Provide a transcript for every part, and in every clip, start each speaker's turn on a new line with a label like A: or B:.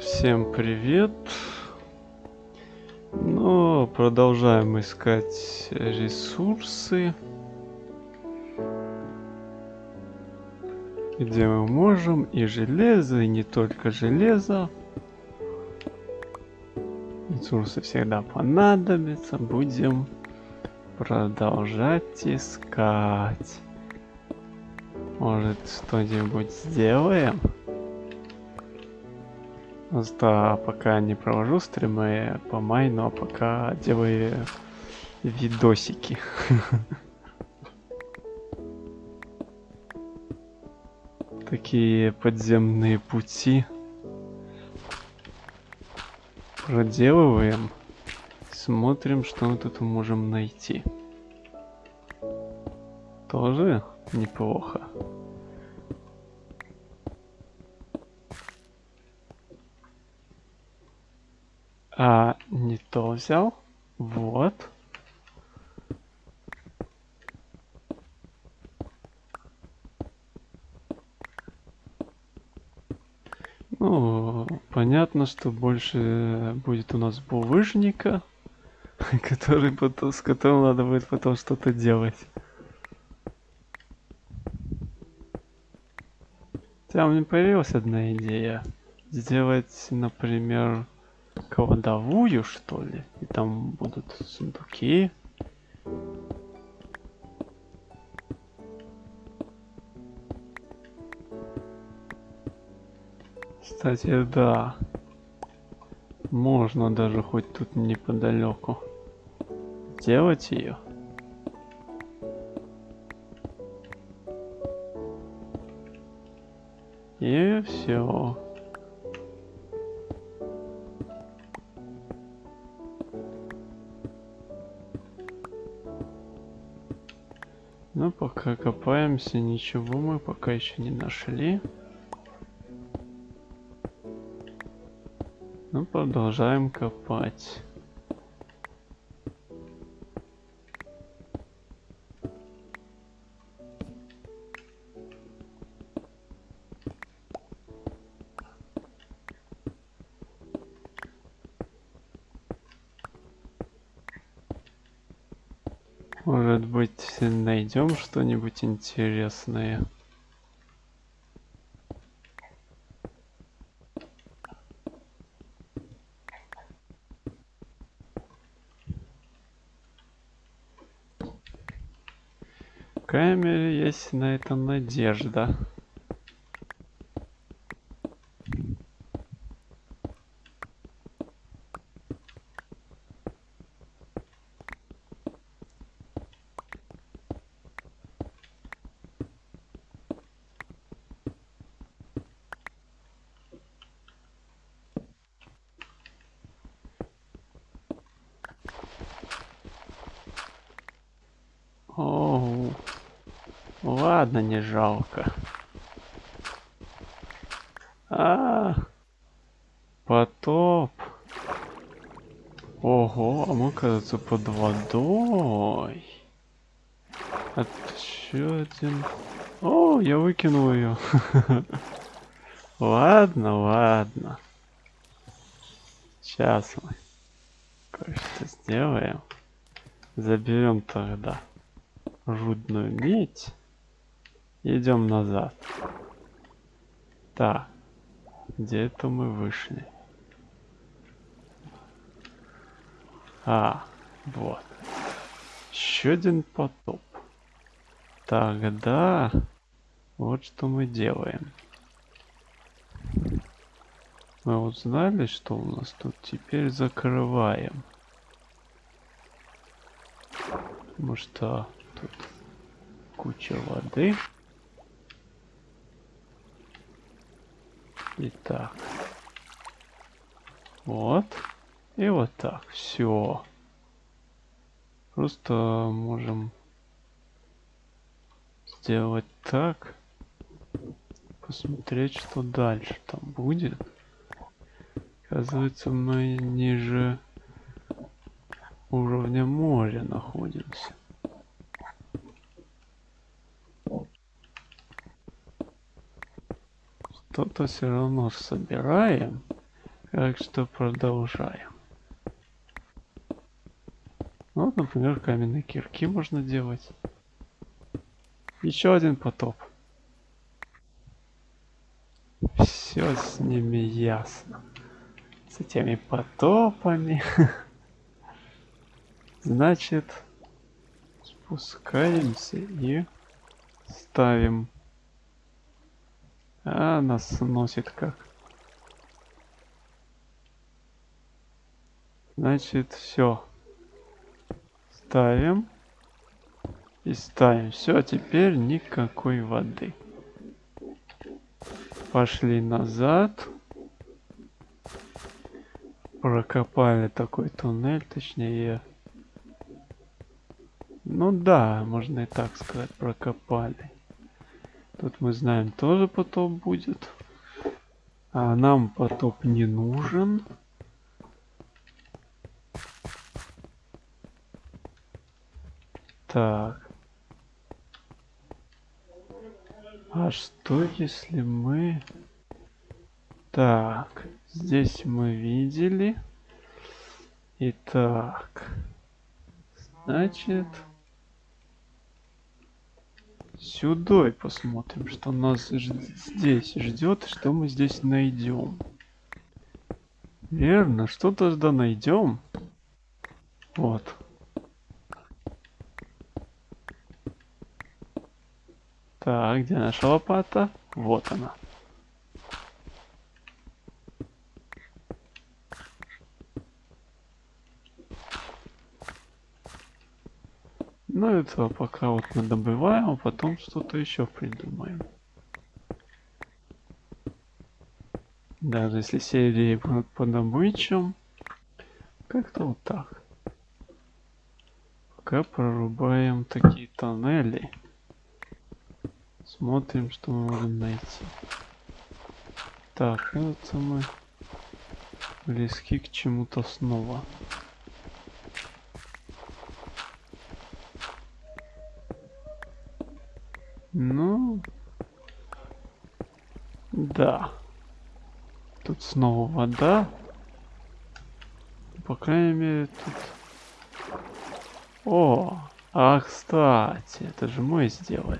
A: Всем привет! Ну, продолжаем искать ресурсы. Где мы можем и железо, и не только железо. Ресурсы всегда понадобятся. Будем продолжать искать. Может, что-нибудь сделаем? Да, пока не провожу стримы по майну, а пока делаю видосики. Такие подземные пути проделываем. Смотрим, что мы тут можем найти. Тоже неплохо. А, не то взял. Вот. Ну, понятно, что больше будет у нас булыжника, который потом, с которым надо будет потом что-то делать. У меня появилась одна идея. Сделать, например, кладовую, что ли? И там будут сундуки. Кстати, да. Можно даже хоть тут неподалеку сделать ее. И все. Ну, пока копаемся, ничего мы пока еще не нашли. Ну, продолжаем копать. Найдем что-нибудь интересное. Камере есть на это надежда. Оу. Ладно, не жалко. А, потоп. Ого, а мы, кажется, под водой. Еще один. О, я выкинул ее. ладно, ладно. Сейчас мы кое-что сделаем. Заберем тогда жудную медь. Идем назад. Так. Где это мы вышли? А, вот. Еще один потоп. Тогда вот что мы делаем. Мы узнали, что у нас тут теперь закрываем. Потому что тут куча воды. Итак. Вот. И вот так. Все. Просто можем сделать так. Посмотреть, что дальше там будет. Оказывается, мы ниже уровня моря находимся. Что-то все равно собираем. Так что продолжаем. Вот, например, каменные кирки можно делать. Еще один потоп. Все с ними ясно. С этими потопами. Значит, спускаемся и ставим. А, нас сносит как. Значит, все. Ставим. И ставим. Все, теперь никакой воды. Пошли назад. Прокопали такой туннель, точнее. Ну да, можно и так сказать, прокопали. Тут мы знаем, тоже потоп будет. А нам потоп не нужен. Так. А что если мы... Так, здесь мы видели. Итак, значит, сюда посмотрим, что нас здесь ждет, что мы здесь найдем. Верно, что тогда найдем? Вот. Так, где наша лопата? Вот она. Ну это пока вот мы добываем, а потом что-то еще придумаем. Даже если серии будут по добычам, как-то вот так. Пока прорубаем такие тоннели. Смотрим, что мы можем найти. Так, это мы близки к чему-то снова. Ну, да. Тут снова вода. По крайней мере, тут... О, а кстати, это же мы сделали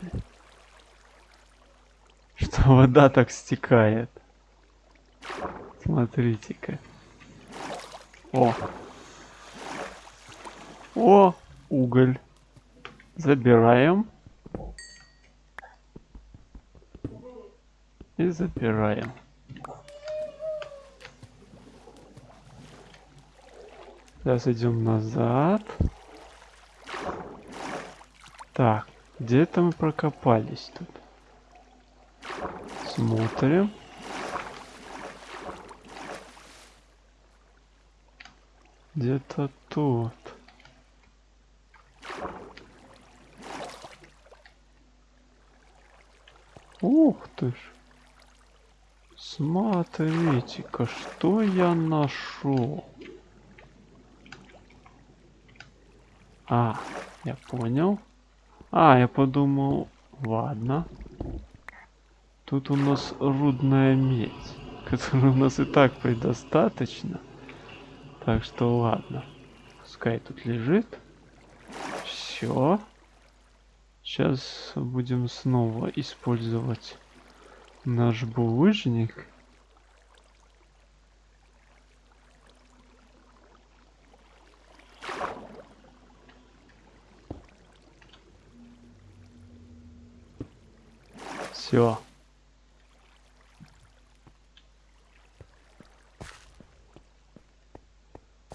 A: что вода так стекает. Смотрите-ка. О. О, уголь. Забираем. И забираем. Сейчас идем назад. Так, где-то мы прокопались тут. Смотрим. Где-то тут. Ух ты ж. Смотрите-ка, что я нашел. А, я понял. А, я подумал, ладно. Тут у нас рудная медь, которой у нас и так предостаточно. Так что ладно. Пускай тут лежит. Все. Сейчас будем снова использовать наш булыжник. Все.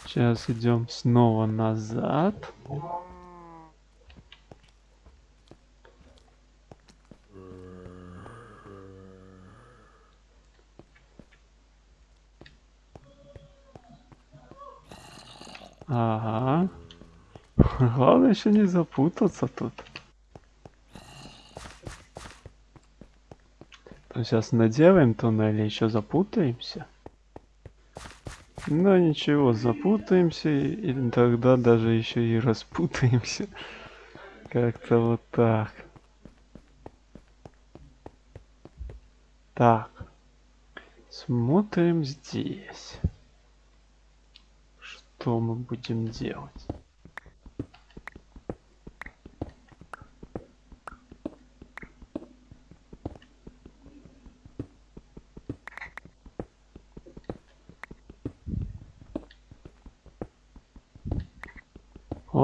A: Сейчас идем снова назад. Ага. Главное еще не запутаться тут. Сейчас наделаем туннель и еще запутаемся. Но ничего, запутаемся, и тогда даже еще и распутаемся. Как-то вот так. Так. Смотрим здесь. что мы будем делать.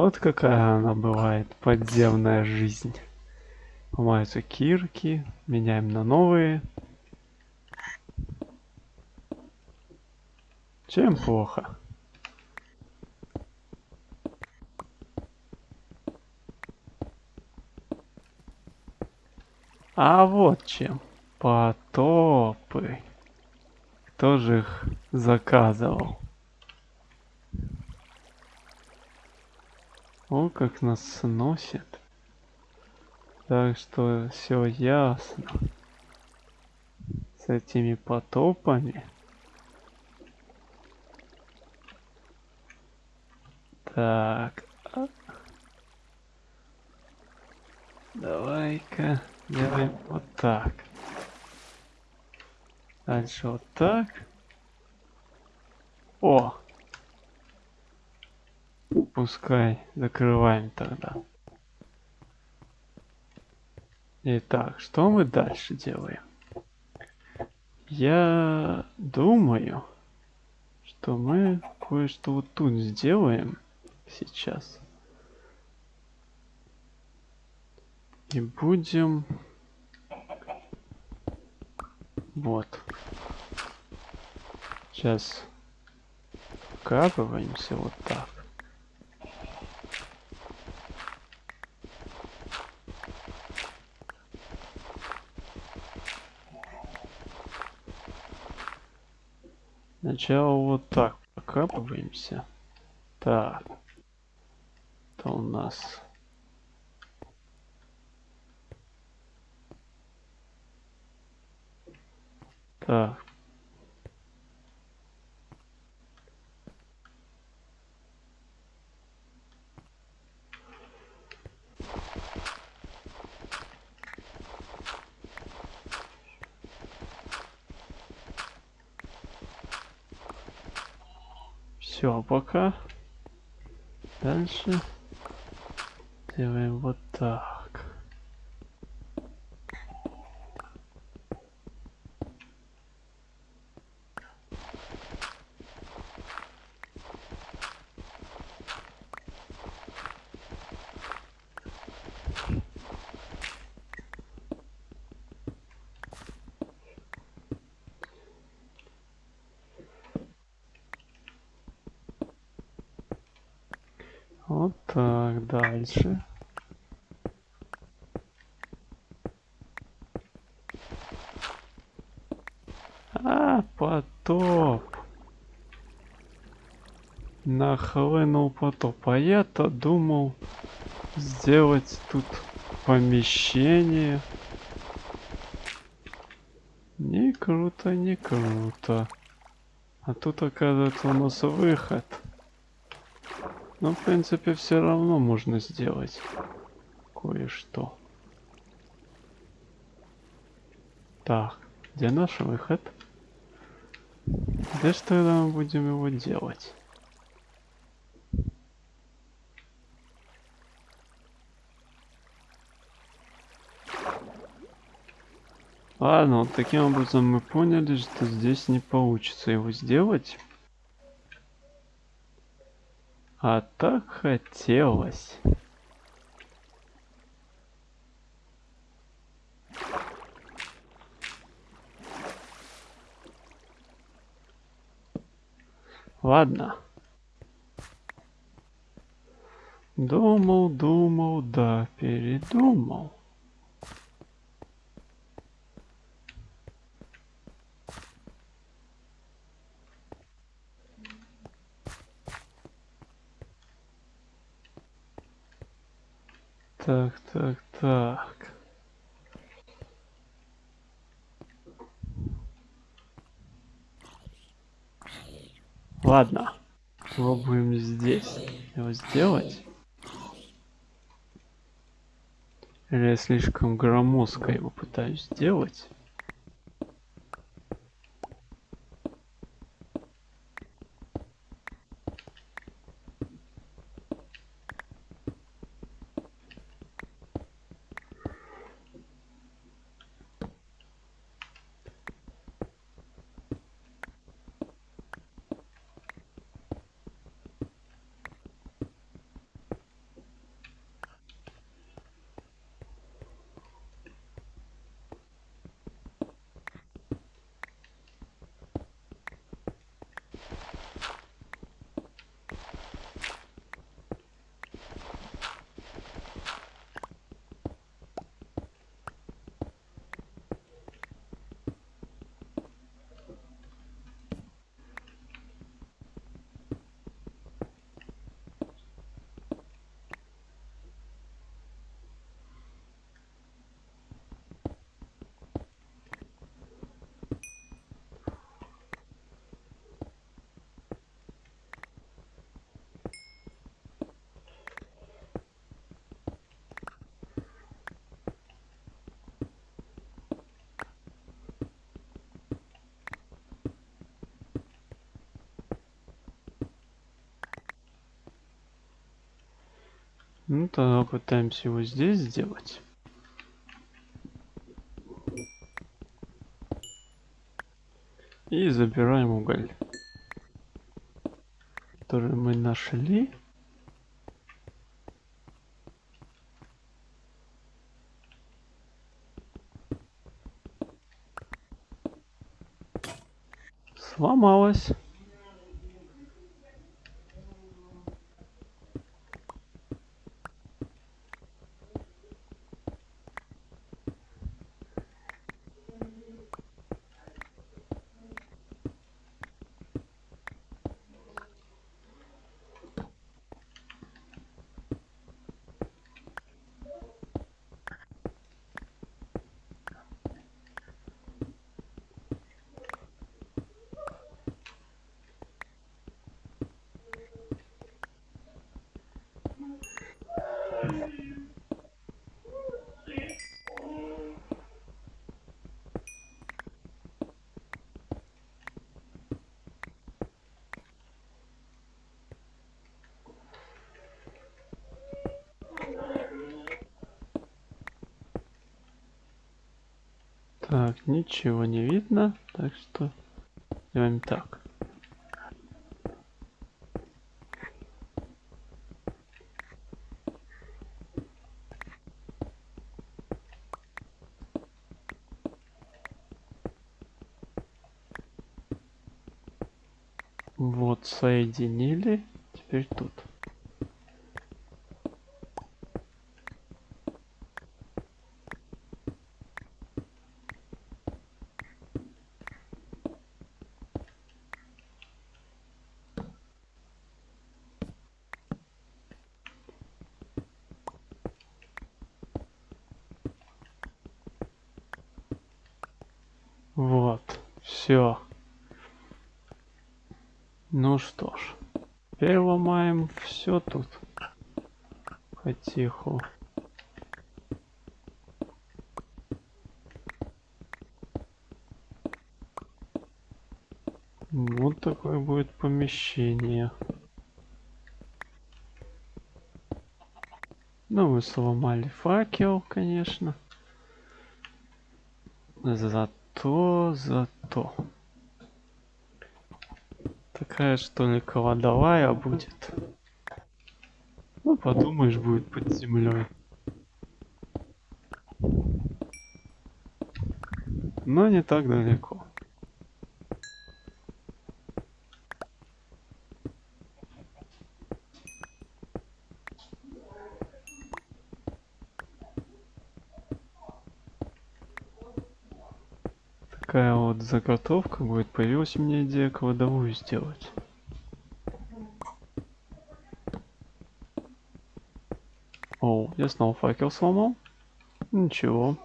A: Вот какая она бывает, подземная жизнь. Ломаются кирки, меняем на новые. Чем плохо? А вот чем. Потопы. Кто же их заказывал? О, как нас сносит. Так что все ясно. С этими потопами. Так. Давай-ка делаем вот так. Дальше вот так. О! Пускай закрываем тогда. Итак, что мы дальше делаем? Я думаю, что мы кое-что вот тут сделаем сейчас. И будем... Вот. Сейчас вкапываемся вот так. Сначала вот так прокапываемся. Так. Это у нас... Так. Все, пока. Дальше делаем вот так. Вот так, дальше. А, потоп. Нахлынул потоп. А я-то думал сделать тут помещение. Не круто, не круто. А тут оказывается у нас выход. Но в принципе все равно можно сделать кое-что. Так, где наш выход? Где что тогда мы будем его делать? Ладно, вот таким образом мы поняли, что здесь не получится его сделать. А так хотелось. Ладно. Думал, думал, да, передумал. Так, так, так. Ладно. Пробуем здесь его сделать. Или я слишком громоздко его пытаюсь сделать. Ну тогда пытаемся его здесь сделать. И забираем уголь, который мы нашли. Сломалась. Так, ничего не видно, так что делаем так. Вот, соединили. Теперь тут. Вот, все. Ну что ж, теперь ломаем все тут. Потиху. Вот такое будет помещение. Ну, мы сломали факел, конечно. Зато, зато такая что ли кладовая будет. Ну подумаешь, будет под землей. Но не так далеко. такая вот заготовка будет. Появилась у меня идея кладовую сделать. О, я снова факел сломал. Ничего.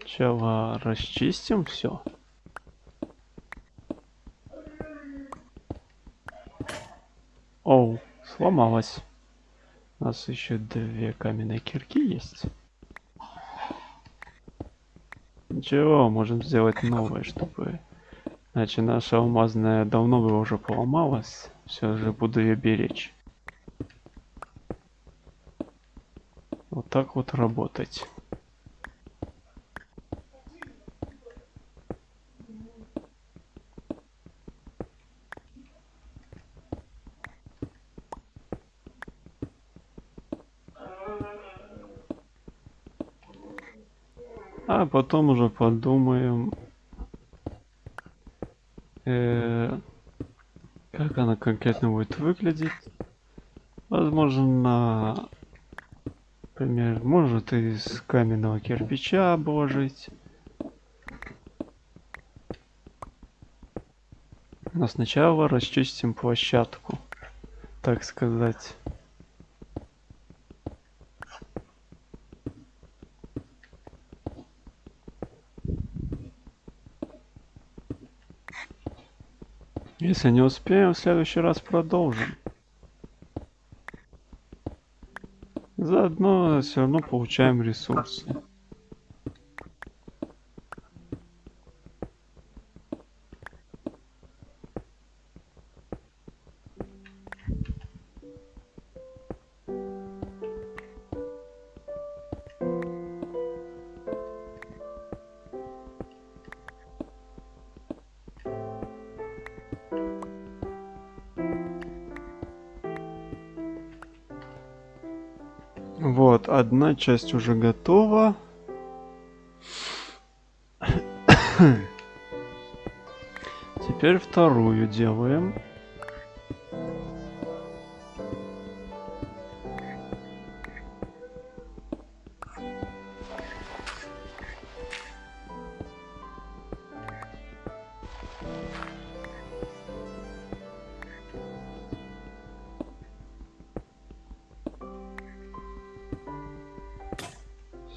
A: Сначала расчистим все. Оу, сломалась. У нас еще две каменные кирки есть. Ничего, можем сделать новое, чтобы... Иначе наша алмазная давно бы уже поломалась. Все же буду ее беречь. Вот так вот работать. А потом уже подумаем, э, как она конкретно будет выглядеть. Возможно, например, может из каменного кирпича обложить. Но сначала расчистим площадку, так сказать. Если не успеем, в следующий раз продолжим. Заодно все равно получаем ресурсы. Часть уже готова. Теперь вторую делаем.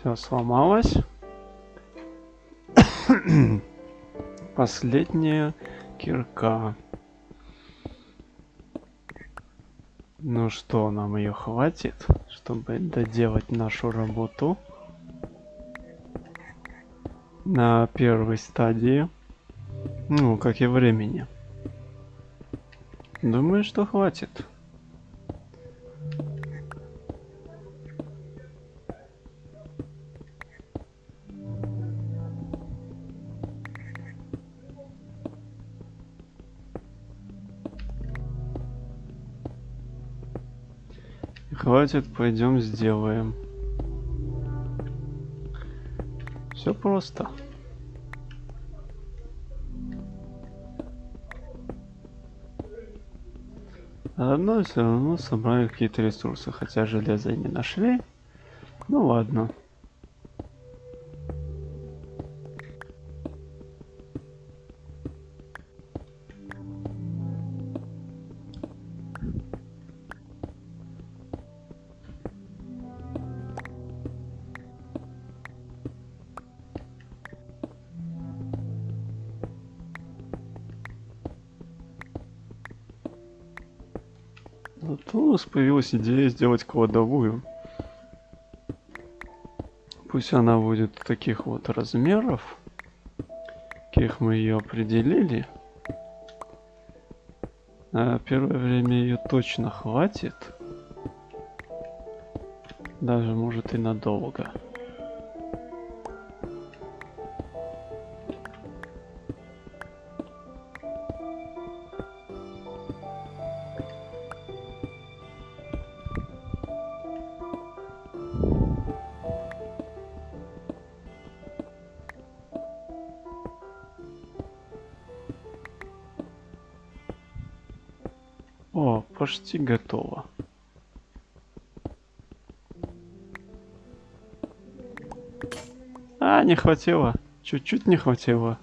A: Все сломалось. Последняя кирка. Ну что, нам ее хватит, чтобы доделать нашу работу на первой стадии. Ну, как и времени. Думаю, что хватит. Хватит, пойдем сделаем. Все просто. Одно все равно собрали какие-то ресурсы, хотя железа не нашли. Ну ладно. Появилась идея сделать кладовую. Пусть она будет таких вот размеров, каких мы ее определили. На первое время ее точно хватит. Даже может и надолго. Почти готово. А, не хватило. Чуть-чуть не хватило.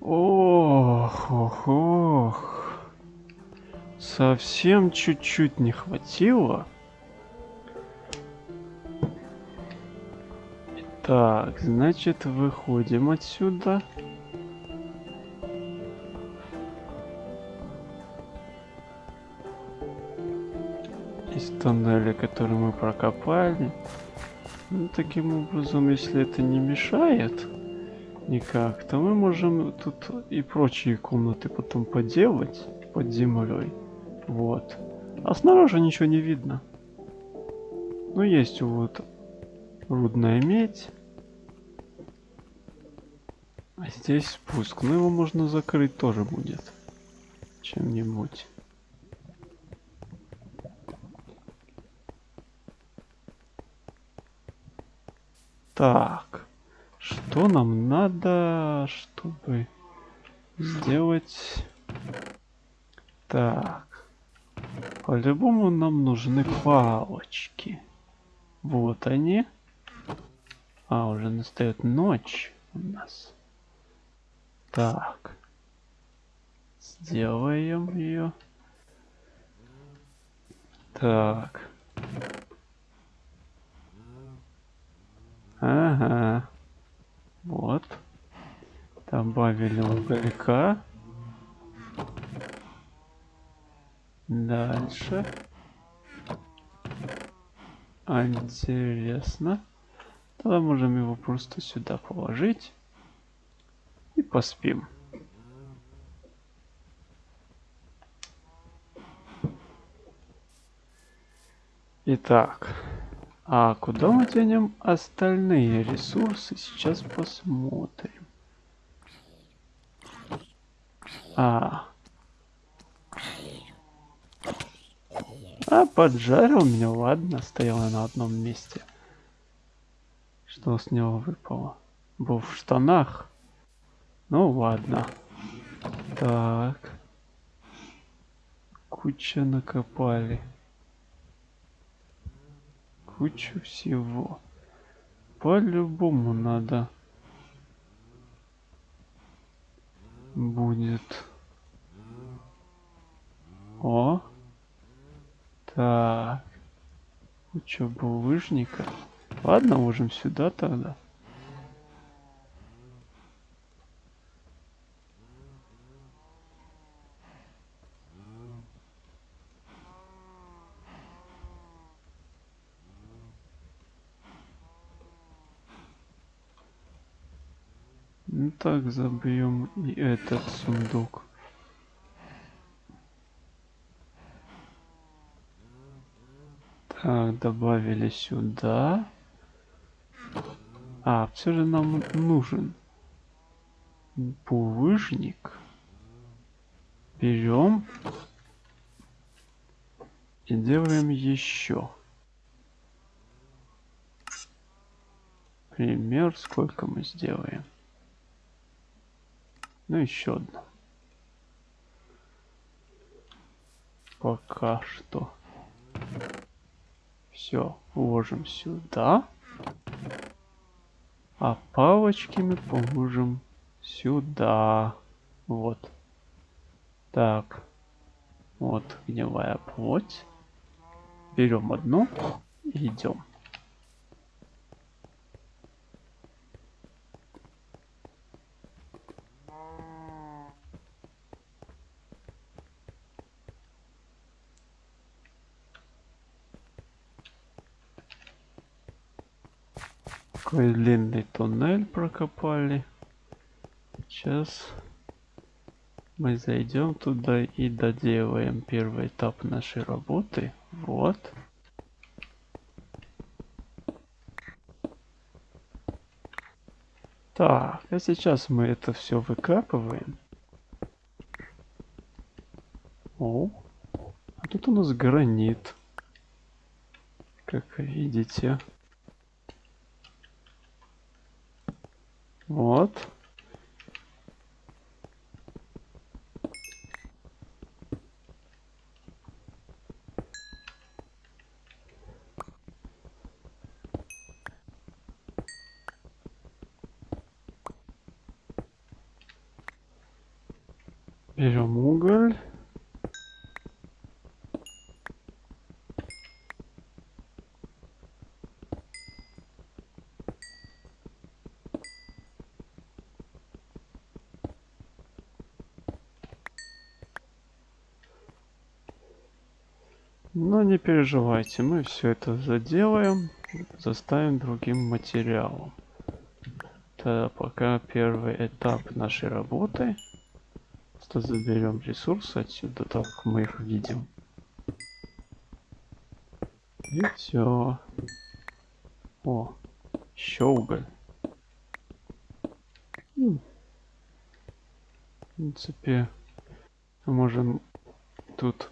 A: Ох, ох, ох. Совсем чуть-чуть не хватило. Так, значит, выходим отсюда. Из тоннеля, который мы прокопали. Ну, таким образом, если это не мешает никак, то мы можем тут и прочие комнаты потом поделать под землей. Вот. А снаружи ничего не видно. Ну, есть вот рудная медь. А здесь спуск. Ну, его можно закрыть тоже будет. Чем-нибудь. Так. Что нам надо, чтобы сделать... Так. По-любому нам нужны палочки. Вот они. А, уже настает ночь у нас. Так. Сделаем ее. Так. Ага. Вот. Добавили уголька. Дальше. Интересно. Тогда можем его просто сюда положить. И поспим. Итак. А куда мы денем остальные ресурсы? Сейчас посмотрим. А. А, поджарил меня, ладно, стояла на одном месте. Что с него выпало? Был в штанах. Ну ладно. Так. Куча накопали. Кучу всего. По-любому надо будет. О. Так. Куча булыжника. Ладно, ложим сюда тогда. Ну так, забьем и этот сундук. Так, добавили сюда. А, все же нам нужен булыжник. Берем и делаем еще. Пример, сколько мы сделаем. Ну, еще одно. Пока что. Все, ложим сюда. А палочки мы положим сюда. Вот. Так. Вот гнилая плоть. Берем одну и идем. Такой длинный туннель прокопали. Сейчас мы зайдем туда и доделаем первый этап нашей работы. Вот. Так, а сейчас мы это все выкапываем. О, а тут у нас гранит. Как видите. Вот. Берем уголь. Но не переживайте, мы все это заделаем, заставим другим материалом. Тогда пока первый этап нашей работы. Просто заберем ресурсы отсюда, так мы их видим. И все. О, еще уголь. В принципе, можем тут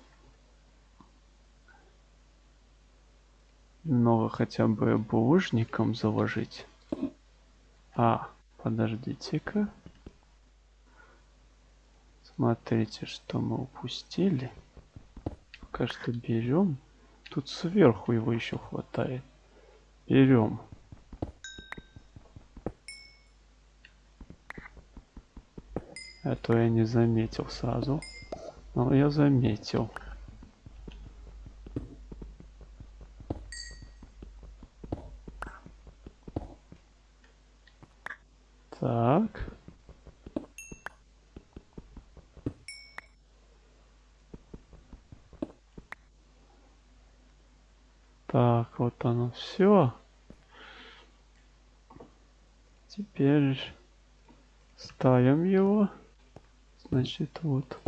A: нового хотя бы булыжником заложить. А, подождите-ка. Смотрите, что мы упустили. Пока что берем. Тут сверху его еще хватает. Берем. А то я не заметил сразу. Но я заметил. Так. Так, вот оно все. Теперь ставим его. Значит, вот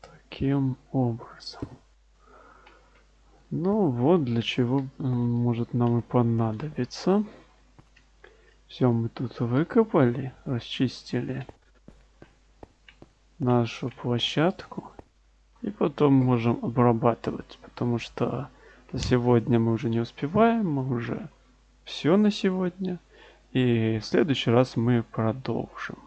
A: таким образом. Ну вот для чего может нам и понадобиться. Все мы тут выкопали, расчистили нашу площадку. И потом можем обрабатывать, потому что сегодня мы уже не успеваем, мы уже все на сегодня. И в следующий раз мы продолжим.